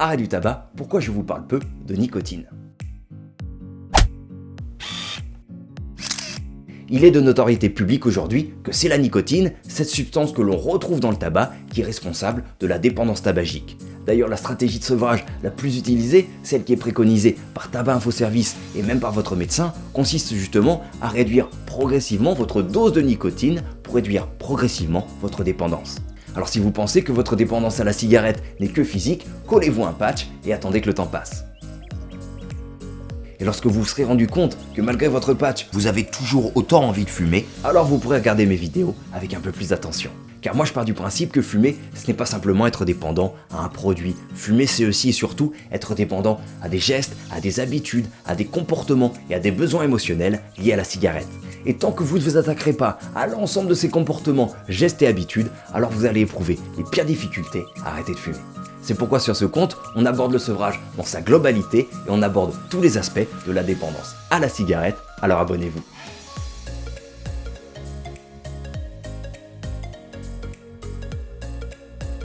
Arrêt du tabac, pourquoi je vous parle peu de nicotine Il est de notoriété publique aujourd'hui que c'est la nicotine, cette substance que l'on retrouve dans le tabac, qui est responsable de la dépendance tabagique. D'ailleurs, la stratégie de sevrage la plus utilisée, celle qui est préconisée par Tabac Info Service et même par votre médecin, consiste justement à réduire progressivement votre dose de nicotine pour réduire progressivement votre dépendance. Alors si vous pensez que votre dépendance à la cigarette n'est que physique, collez-vous un patch et attendez que le temps passe. Et lorsque vous vous serez rendu compte que malgré votre patch, vous avez toujours autant envie de fumer, alors vous pourrez regarder mes vidéos avec un peu plus d'attention. Car moi je pars du principe que fumer, ce n'est pas simplement être dépendant à un produit. Fumer c'est aussi et surtout être dépendant à des gestes, à des habitudes, à des comportements et à des besoins émotionnels liés à la cigarette. Et tant que vous ne vous attaquerez pas à l'ensemble de ces comportements, gestes et habitudes, alors vous allez éprouver les pires difficultés à arrêter de fumer. C'est pourquoi sur ce compte, on aborde le sevrage dans sa globalité et on aborde tous les aspects de la dépendance à la cigarette, alors abonnez-vous.